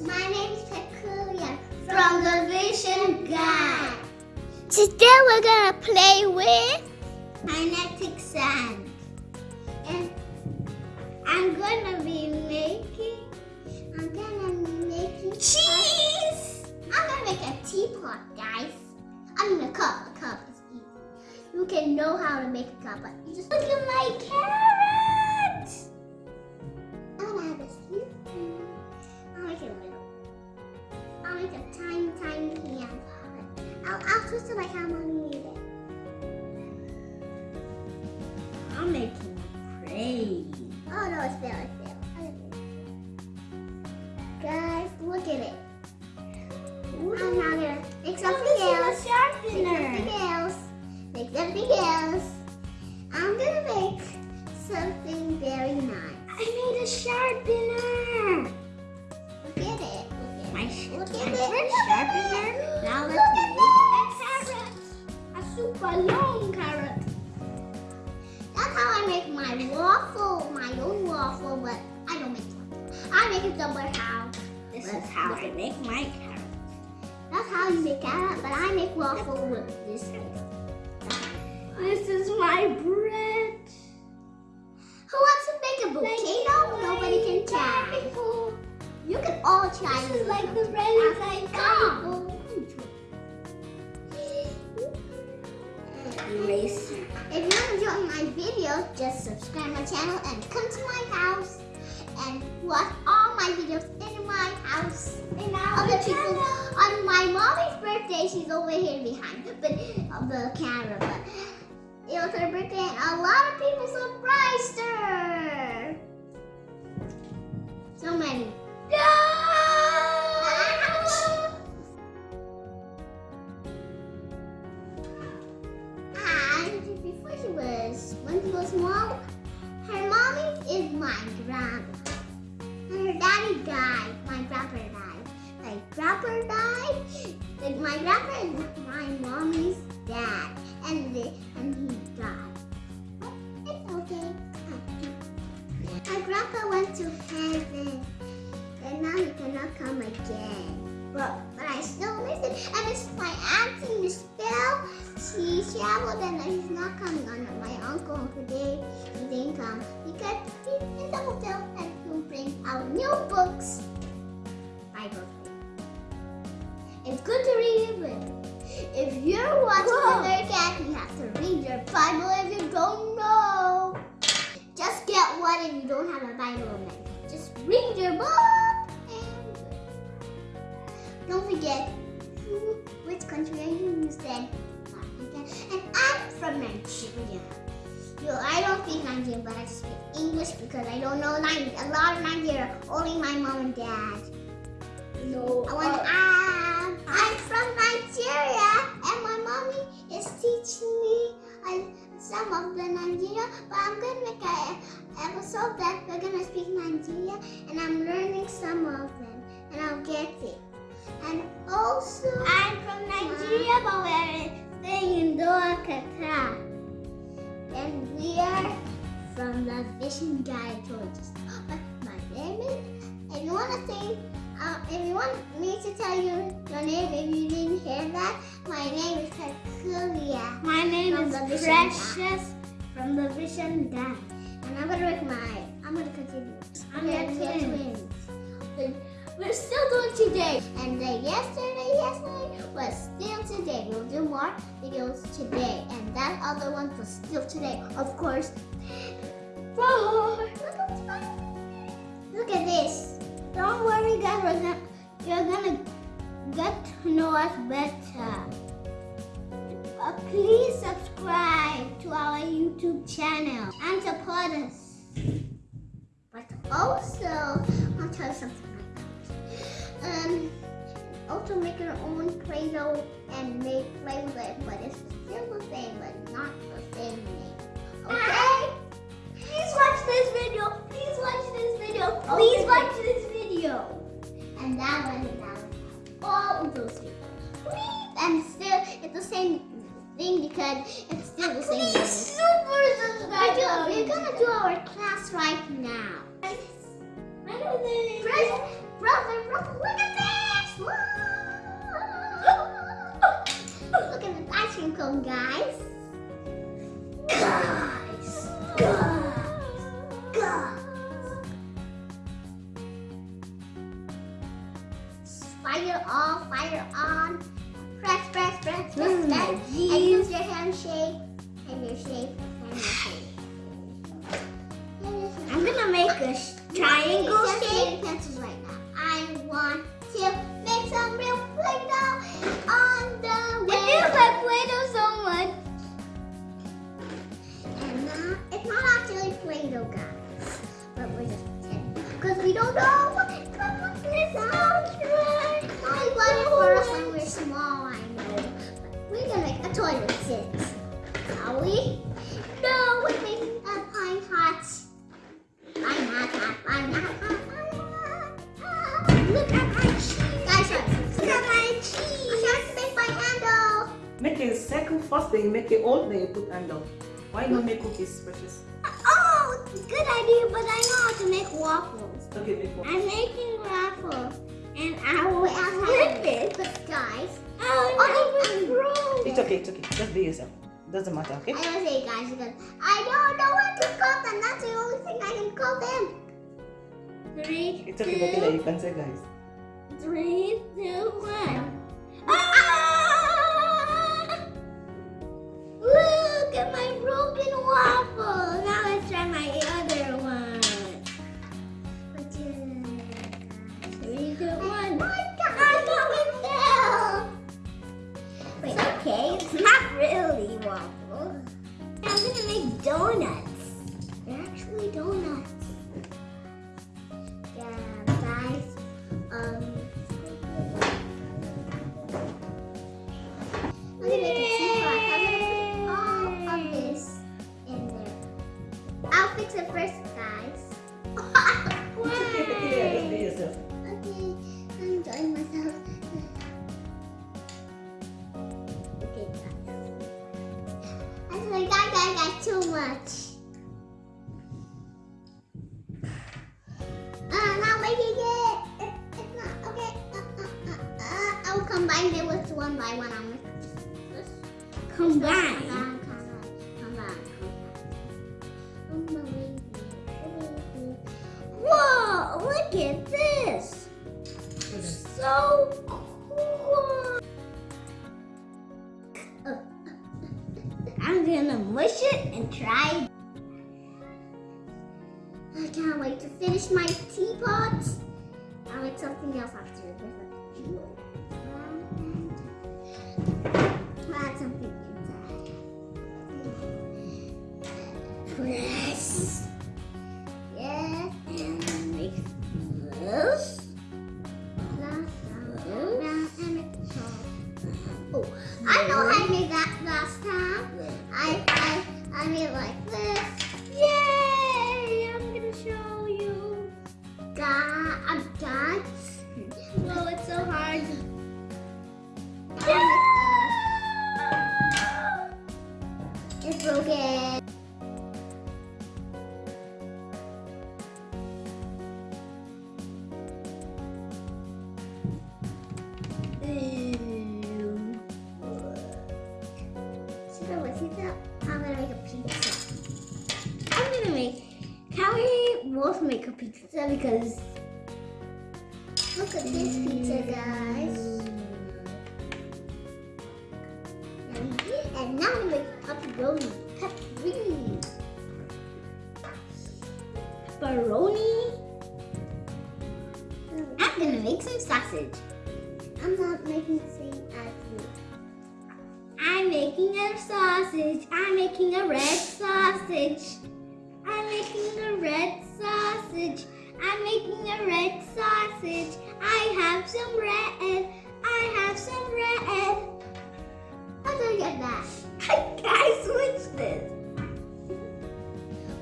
My name is Peculiar from the Vision Guide. Today we're gonna play with kinetic sand. And I'm gonna be making, I'm gonna be making cheese. I'm gonna make a teapot, guys. I mean a cup, a cup is easy. You can know how to make a cup, but you just look at my carrot. A super long carrot. That's how I make my waffle, my own waffle, but I don't make waffle. I make it somewhere how. This is how I make my carrot. That's how you make carrot, but I make waffle with this. This is my bread. Who wants to make a volcano? Nobody can try. You can all try. This is like the relics I Come. Eraser. If you're enjoying my video, just subscribe my channel and come to my house and watch all my videos in my house. In Other people on my mommy's birthday, she's over here behind the, of uh, the camera, but it was her birthday and a lot of people surprised her. So many. Died. My grandpa died. My grandpa died. Like my grandpa is my mommy's dad. And the, and he died. But it's okay. My grandpa went to heaven. And now he cannot come again. But, but I still miss him. And it's my auntie, Miss Bell. She traveled and he's not coming on. My uncle today he didn't come because he's in the hotel bring out new books. Bible. It's good to read your book. If you're watching Whoa. the Thundercat, you have to read your Bible if you don't know. Just get one if you don't have a Bible man. Just read your book and don't forget speak Nigerian, but I speak English because I don't know Ni- a lot of Nigeria. Only my mom and dad. No. I want I'm, I'm from Nigeria, and my mommy is teaching me uh, some of the Nigeria. But I'm gonna make a episode that we're gonna speak Nigeria, and I'm learning some of them, and I'll get it. And also, I'm from Nigeria, but we're staying in Doha, Qatar, and we are from the fishing guide tours. My name is. If you wanna say uh, if you want me to tell you your name, if you didn't hear that, my name is Peculia. My name is Precious from the Vision Guide. And I'm gonna make my, I'm gonna continue. I'm Okay, your we're twin. twins. We're still doing today. And the yesterday, yesterday was still today. We'll do more videos today. And that other one was still today. Of course. Look at this. Don't worry, guys. We're gonna, you're gonna get to know us better. Uh, please subscribe to our YouTube channel and support us. But also, I'll tell you something. Um, also make your own Play-Doh and make play with it, but it's still the same, but not the same name. Okay? Please watch this video. Please watch this video. Please Okay. watch this video. And that one and that one. All of those videos. Please. And still, it's the same thing because it's still the same name. Please super We're, subscribe. to we're gonna do our class right now. My name is Press, brother, brother, look at this! Look at this ice cream cone, guys. Guys, guys, guys. Fire on, fire on. Press, press, press, press, Mm, press. And use your hand shape. And your shape. And your shape. I'm gonna make a triangle shape. pencils right now. I want to make some real Play-Doh on the I way. feel like Play-Doh so much. And not, it's not actually Play-Doh, guys. But we're just pretending. Because we don't know what it comes with. Right. Mommy bought it for us when we were small, I know. But we're going to make a toy with it. Are we? Make a circle first, then you make a hole, then you put handle. Why not make cookies, precious? Oh, good idea, but I know how to make waffles. Okay, make. I'm making waffles, and I will flip it. But guys, Oh, Oh, no, it's broke. It's okay, it's okay. Just be yourself. Doesn't matter, okay? I don't say guys because I don't know what to call them. That's the only thing I can call them. Three, It's okay, okay, you can say guys. three, two, one. Really waffle. I'm gonna make donuts. They're actually donuts. Combine. Combine. Whoa, look at this. So cool. I'm gonna mush it and try. I can't wait to finish my teapot. I'll make something else after this. Pizza because Look at this pizza, guys. And now we make pepperoni. Pepperoni. pepperoni? I'm gonna make some sausage. I'm not making the same as you. I'm making a sausage. I'm making a red sausage. I'm making a red sausage. I'm making a red sausage. I have some red. I have some red. How do I get that? I switched it.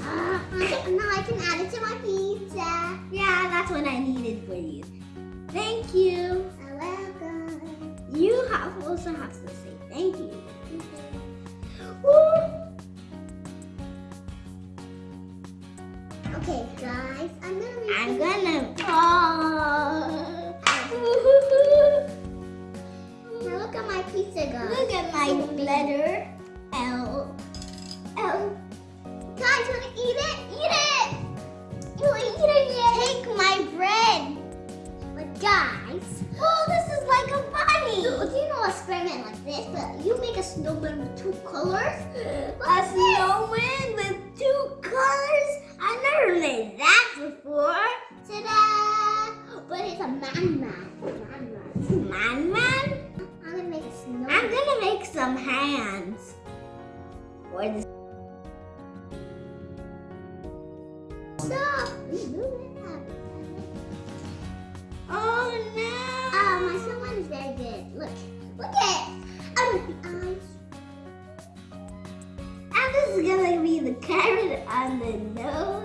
Now I can add it to my pizza. Yeah, that's what I needed for you. Thank you. You're welcome. You have also have to say thank you. Okay, guys, I'm gonna I'm gonna fall. now look at my pizza guy. Look at my letter L. L. Guys, wanna eat it? Eat it! You wanna eat it yet? Take my bread. But guys. Oh, this is like a bunny. So, do you know a experiment like this? But you make a snowman with two colors? A snowman with two colors? Never made that before. Ta-da! But it's a man-man. Man-man. Man man? I'm gonna make a snowman. I'm gonna make some hands. Or Stop! Remove it. Oh Oh, my snowman is very good. Look. Look at it. Oh, the eyes. This is gonna be the carrot on the nose.